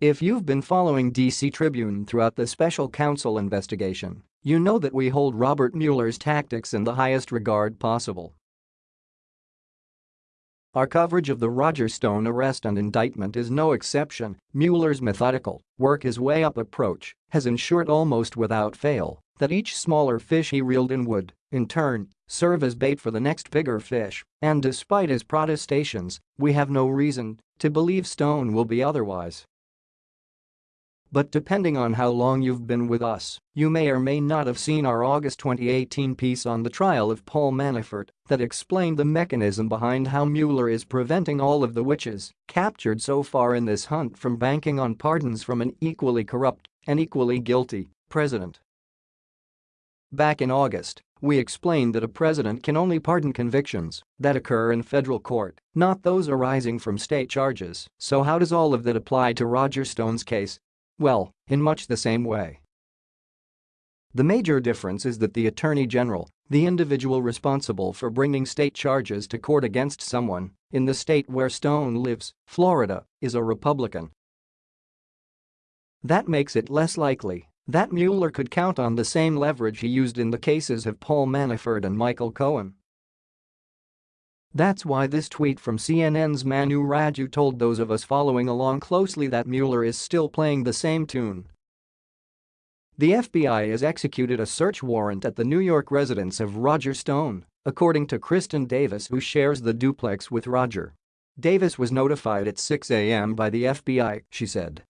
If you've been following DC Tribune throughout the special counsel investigation, you know that we hold Robert Mueller's tactics in the highest regard possible. Our coverage of the Roger Stone arrest and indictment is no exception. Mueller's methodical, work his way up approach has ensured almost without fail that each smaller fish he reeled in would, in turn, serve as bait for the next bigger fish, and despite his protestations, we have no reason to believe Stone will be otherwise. But depending on how long you've been with us, you may or may not have seen our August 2018 piece on the trial of Paul Manafort that explained the mechanism behind how Mueller is preventing all of the witches captured so far in this hunt from banking on pardons from an equally corrupt and equally guilty president. Back in August, we explained that a president can only pardon convictions that occur in federal court, not those arising from state charges. So how does all of that apply to Roger Stone's case? Well, in much the same way. The major difference is that the Attorney General, the individual responsible for bringing state charges to court against someone in the state where Stone lives, Florida, is a Republican. That makes it less likely that Mueller could count on the same leverage he used in the cases of Paul Manafort and Michael Cohen. That's why this tweet from CNN's Manu Raju told those of us following along closely that Mueller is still playing the same tune. The FBI has executed a search warrant at the New York residence of Roger Stone, according to Kristen Davis who shares the duplex with Roger. Davis was notified at 6 a.m. by the FBI, she said.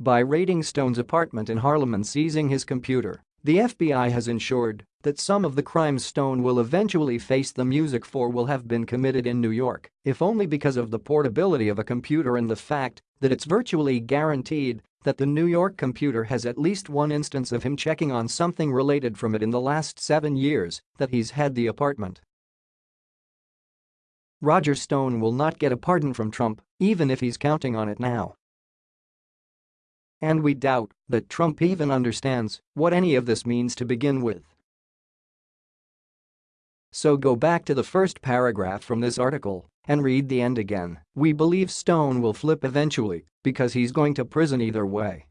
By raiding Stone's apartment in Harlem and seizing his computer, the FBI has ensured that some of the crimes Stone will eventually face the music for will have been committed in New York, if only because of the portability of a computer and the fact that it's virtually guaranteed that the New York computer has at least one instance of him checking on something related from it in the last seven years that he's had the apartment. Roger Stone will not get a pardon from Trump, even if he's counting on it now. And we doubt that Trump even understands what any of this means to begin with. So go back to the first paragraph from this article and read the end again. We believe Stone will flip eventually because he's going to prison either way.